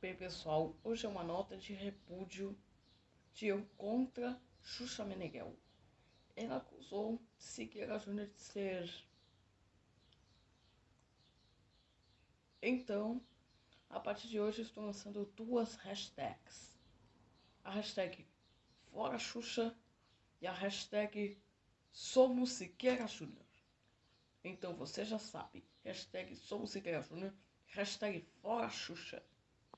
Bem, pessoal, hoje é uma nota de repúdio de eu contra Xuxa Meneghel. Ela acusou Siqueira Júnior de ser. Então, a partir de hoje, estou lançando duas hashtags: a hashtag Fora Xuxa e a hashtag Somos Siqueira Júnior. Então você já sabe, hashtag Somos Siqueira Júnior, hashtag Fora Xuxa.